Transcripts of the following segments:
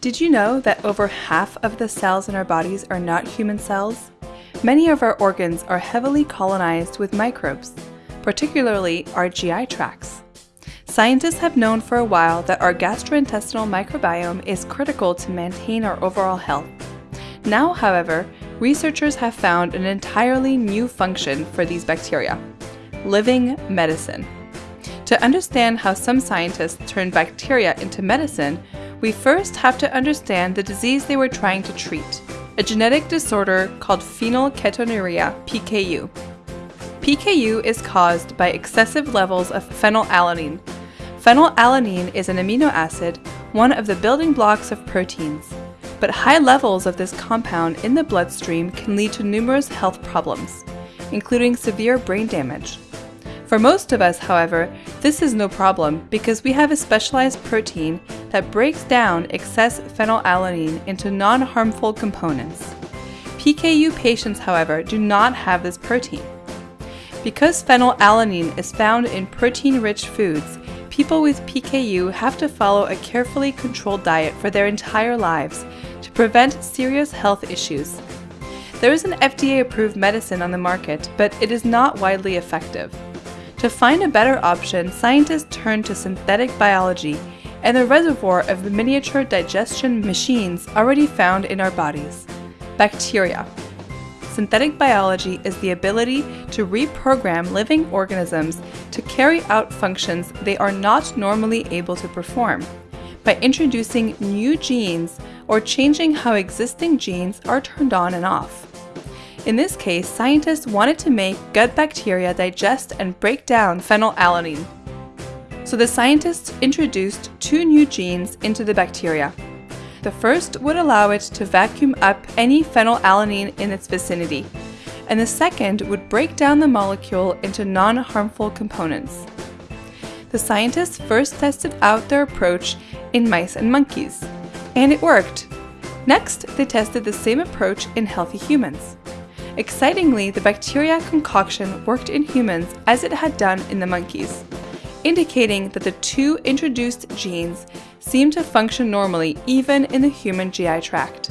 Did you know that over half of the cells in our bodies are not human cells? Many of our organs are heavily colonized with microbes, particularly our GI tracts. Scientists have known for a while that our gastrointestinal microbiome is critical to maintain our overall health. Now, however, researchers have found an entirely new function for these bacteria living medicine. To understand how some scientists turn bacteria into medicine, we first have to understand the disease they were trying to treat, a genetic disorder called phenylketonuria, PKU. PKU is caused by excessive levels of phenylalanine. Phenylalanine is an amino acid, one of the building blocks of proteins. But high levels of this compound in the bloodstream can lead to numerous health problems, including severe brain damage. For most of us, however, this is no problem because we have a specialized protein that breaks down excess phenylalanine into non-harmful components. PKU patients, however, do not have this protein. Because phenylalanine is found in protein-rich foods, people with PKU have to follow a carefully controlled diet for their entire lives to prevent serious health issues. There is an FDA-approved medicine on the market, but it is not widely effective. To find a better option, scientists turned to synthetic biology and the reservoir of the miniature digestion machines already found in our bodies bacteria. Synthetic biology is the ability to reprogram living organisms to carry out functions they are not normally able to perform by introducing new genes or changing how existing genes are turned on and off. In this case, scientists wanted to make gut bacteria digest and break down phenylalanine. So the scientists introduced two new genes into the bacteria. The first would allow it to vacuum up any phenylalanine in its vicinity, and the second would break down the molecule into non-harmful components. The scientists first tested out their approach in mice and monkeys, and it worked. Next, they tested the same approach in healthy humans. Excitingly, the bacteria concoction worked in humans as it had done in the monkeys, indicating that the two introduced genes seem to function normally even in the human GI tract.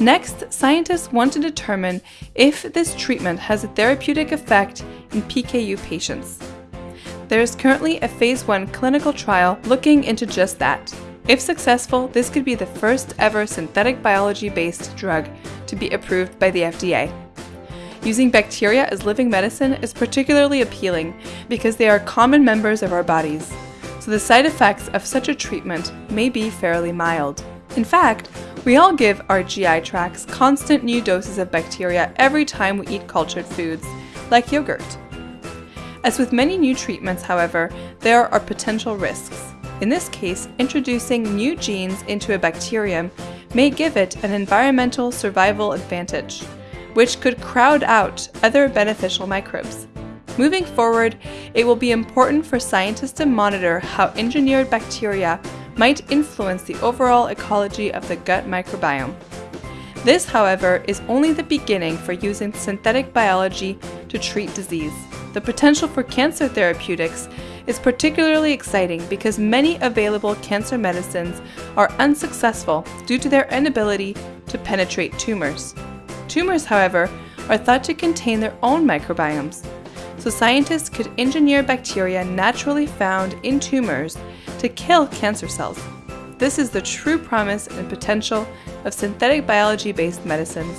Next, scientists want to determine if this treatment has a therapeutic effect in PKU patients. There is currently a phase 1 clinical trial looking into just that. If successful, this could be the first ever synthetic biology-based drug to be approved by the FDA. Using bacteria as living medicine is particularly appealing because they are common members of our bodies, so the side effects of such a treatment may be fairly mild. In fact, we all give our GI tracts constant new doses of bacteria every time we eat cultured foods, like yogurt. As with many new treatments, however, there are potential risks. In this case, introducing new genes into a bacterium may give it an environmental survival advantage, which could crowd out other beneficial microbes. Moving forward, it will be important for scientists to monitor how engineered bacteria might influence the overall ecology of the gut microbiome. This, however, is only the beginning for using synthetic biology to treat disease. The potential for cancer therapeutics is particularly exciting because many available cancer medicines are unsuccessful due to their inability to penetrate tumors. Tumors, however, are thought to contain their own microbiomes, so scientists could engineer bacteria naturally found in tumors to kill cancer cells. This is the true promise and potential of synthetic biology-based medicines,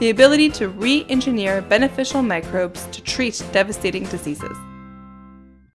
the ability to re-engineer beneficial microbes to treat devastating diseases.